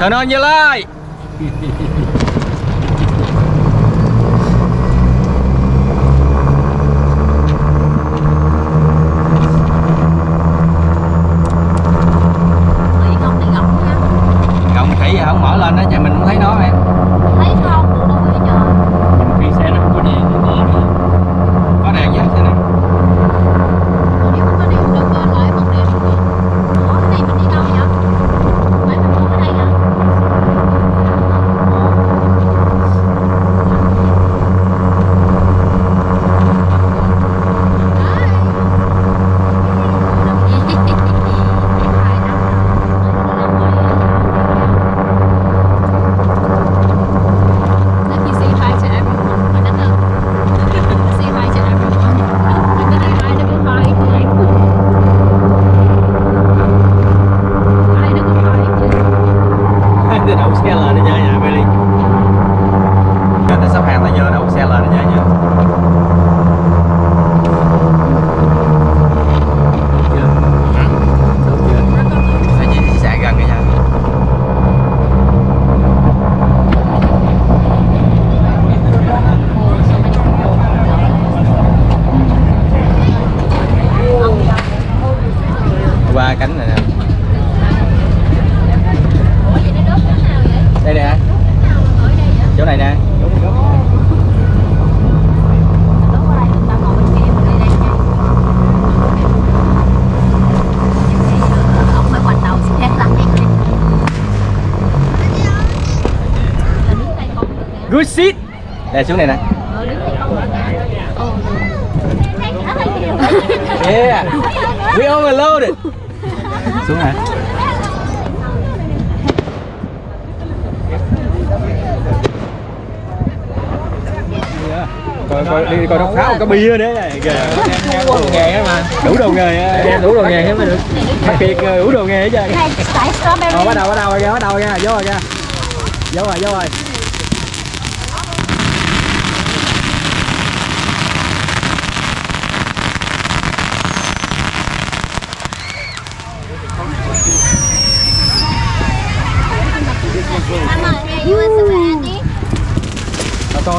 Turn on như light. Brexit Để xuống này nè. Yeah. We overloaded Xuống hả? Coi coi đi coi nó pháo có bia đấy này đủ đồ nghề mà. Đủ đồ nghề em đủ đồ nghề mới được. Đặc biệt ờ, đủ đồ nghề hết trơn. Ờ, bắt đầu bắt đầu kìa bắt đầu kìa vô rồi kìa vô rồi vô rồi.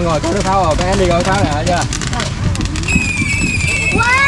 con ngồi coi nước pháo rồi các em đi coi pháo này chưa? Wow.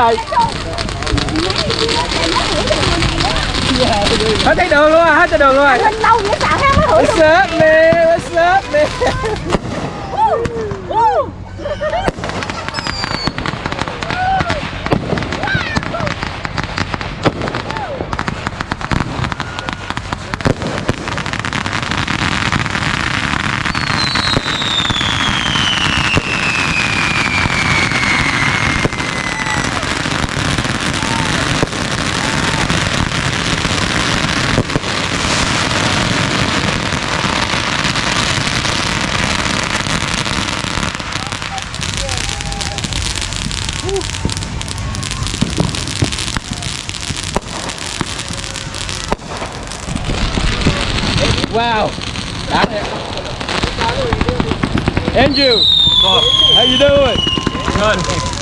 Rồi hết thấy đường luôn à hết thấy đường luôn rồi. Lên lâu vậy xạo ha mới hửi What's up man? What's up man Wow. Andrew How you doing? Good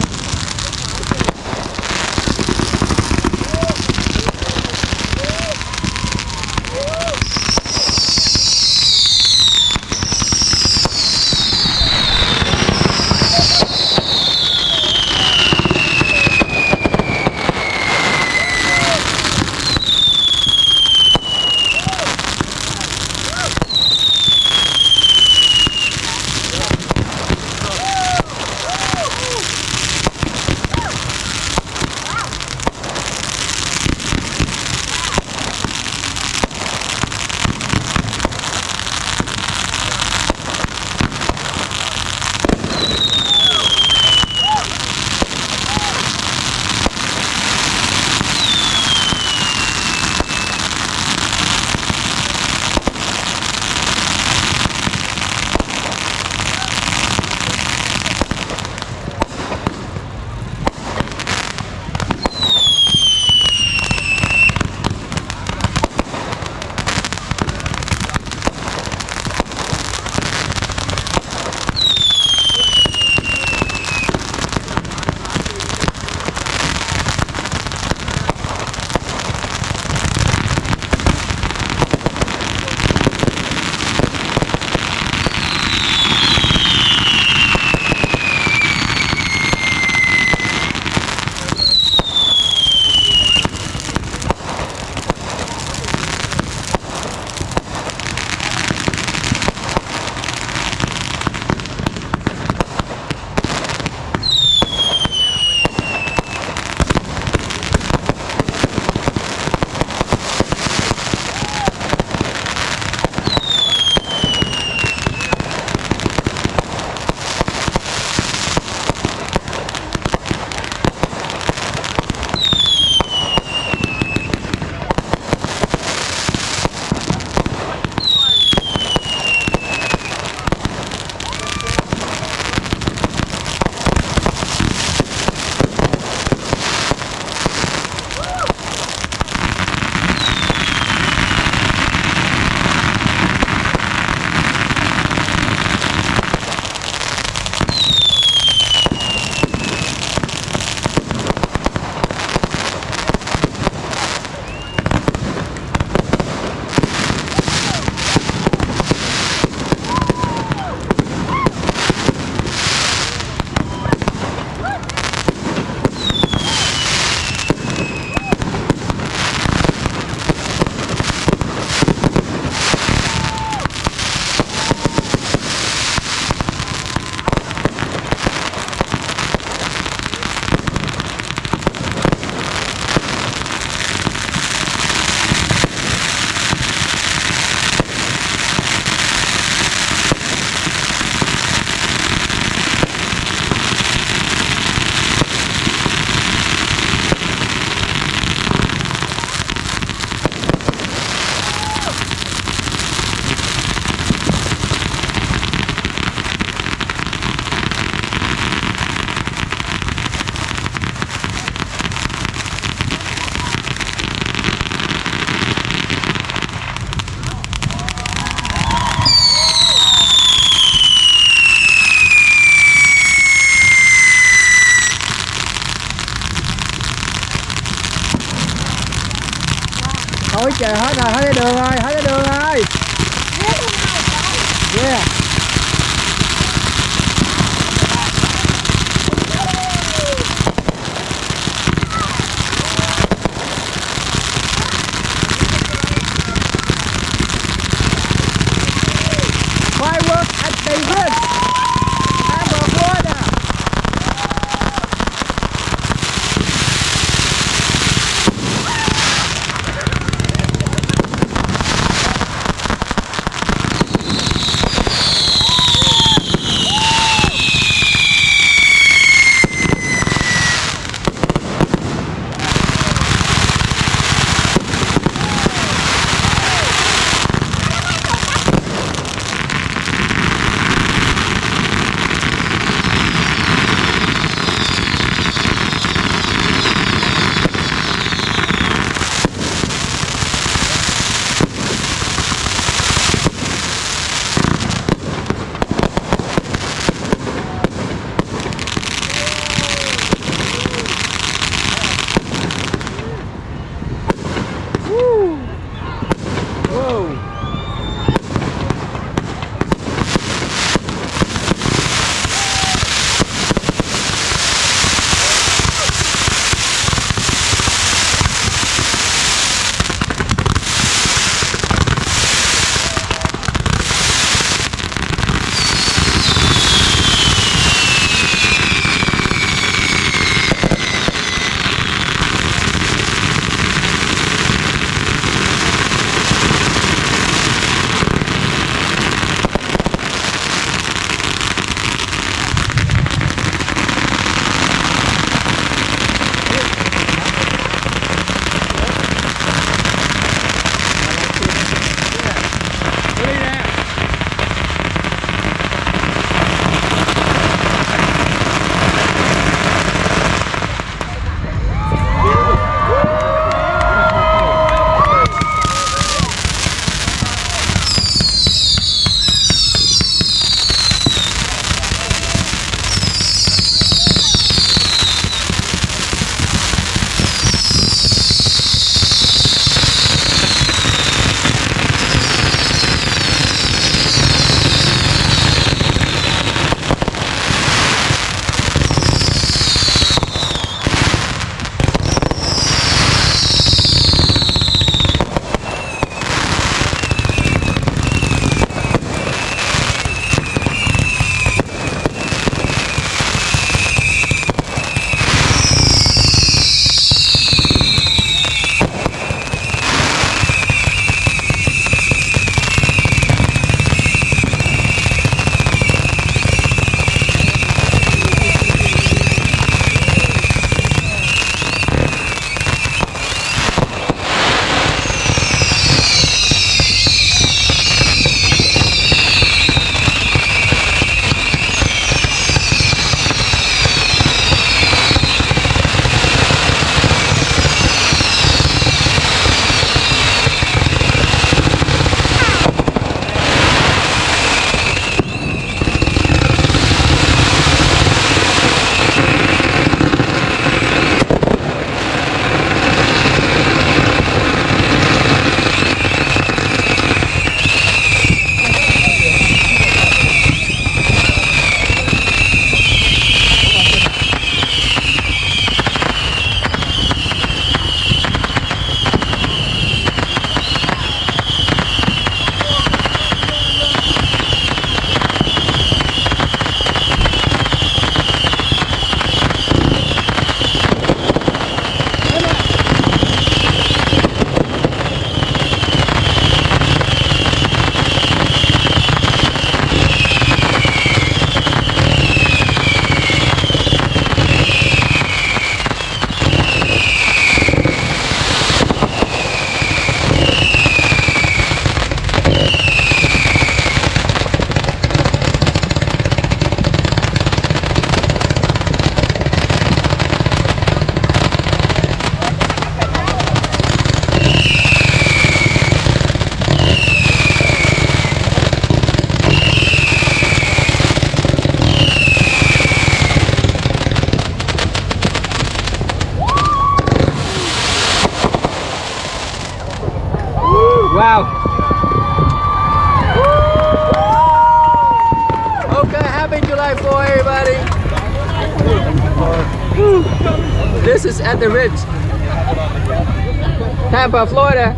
is at the Ritz. Tampa, Florida.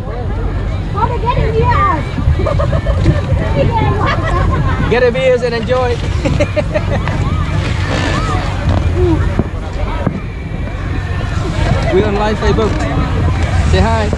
Oh, they're getting here. Get a beers and enjoy. we on live Facebook. Say hi.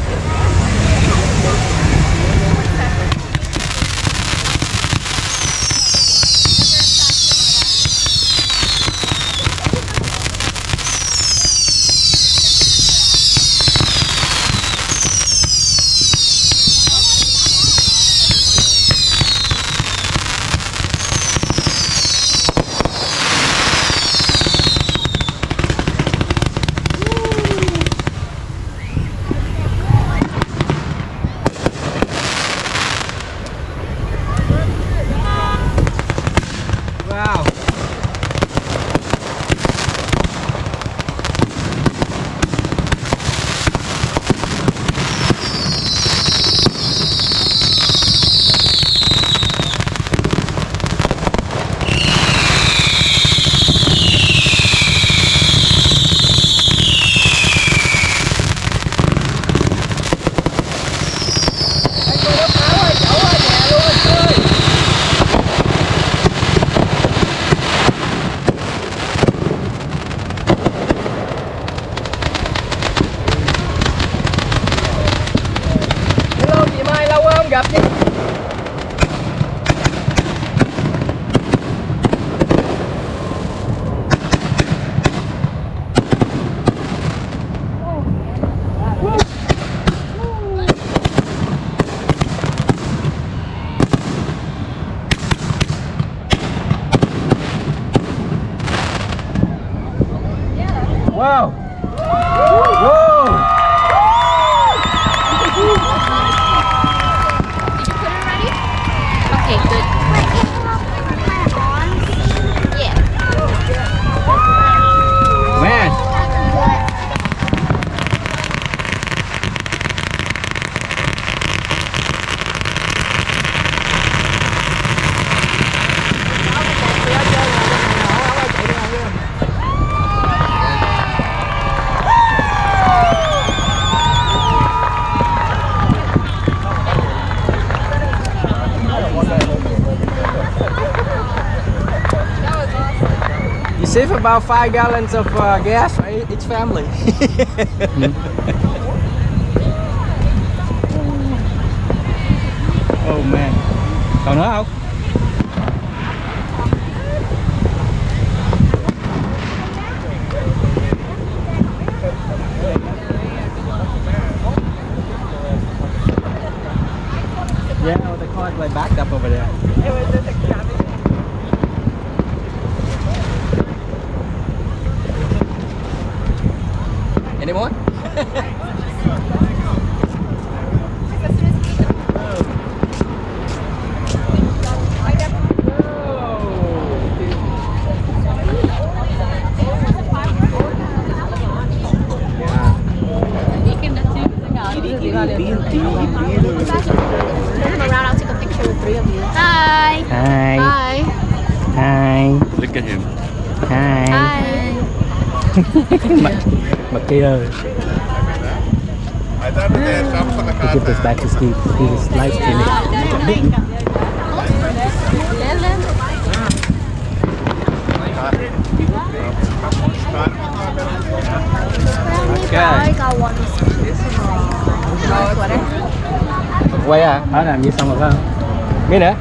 got it. About five gallons of uh, gas for each family. oh man. Còn nữa không? Look at him. Hi. Hi. mặt mặt kia ơi. Give this back to Steve. Is live streaming. Okay. Quay à? Đó làm như xong rồi phải không? Biết nữa.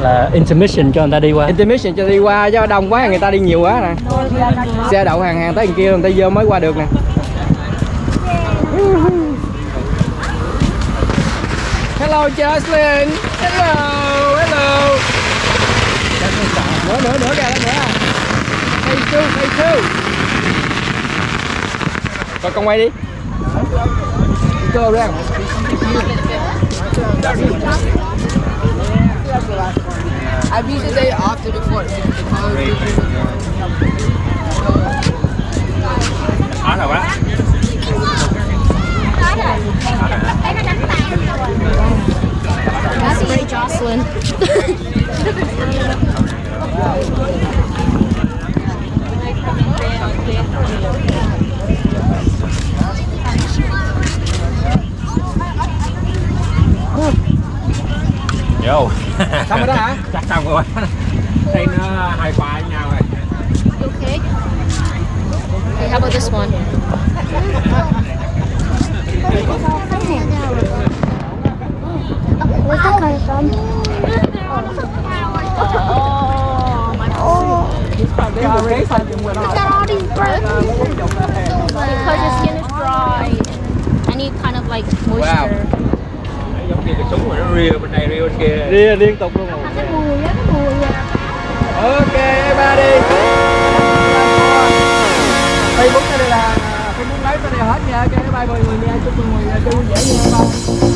Là intermission cho người ta đi qua. Intermission cho đi qua chứ đông quá người ta đi nhiều quá nè. Xe đậu hàng hàng tới đằng kia người ta vô mới qua được nè. Hello Jocelyn. Hello, hello. Nữa nữa nữa kìa nữa. Phase two, phase two. Rồi con quay đi. Go around. I've used the day after the 4th. Khó know, quá. That's pretty Jocelyn. Vô. xong rồi đó hả Chắc xong rồi. Đây nó hai khoa với nhau rồi. Okay. Okay, how about this one? Where's that coming from? Oh, my Look at all these birds. Because your skin is dry. I need kind of like moisture. Giống như cái súng rồi nó ria bên đây ria bên kia. đi liên tục luôn rồi Cái mùi á, cái mùi á. ok everybody Facebook cái đây là Facebook lấy cái này hết nha ok bye mọi người nha chúc mọi người chơi vui vẻ nha bye